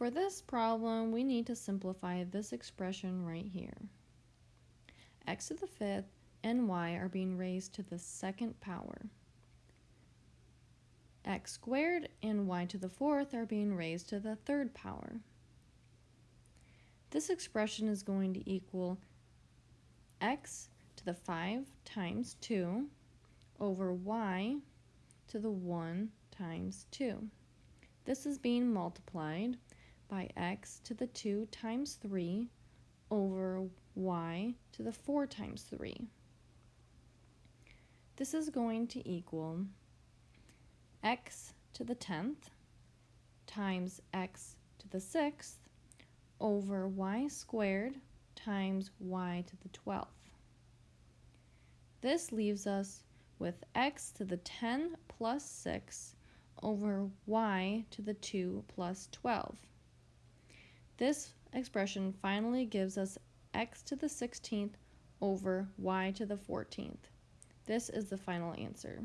For this problem, we need to simplify this expression right here. x to the fifth and y are being raised to the second power. x squared and y to the fourth are being raised to the third power. This expression is going to equal x to the 5 times 2 over y to the 1 times 2. This is being multiplied by x to the 2 times 3 over y to the 4 times 3. This is going to equal x to the 10th times x to the 6th over y squared times y to the 12th. This leaves us with x to the 10 plus 6 over y to the 2 plus 12. This expression finally gives us x to the 16th over y to the 14th. This is the final answer.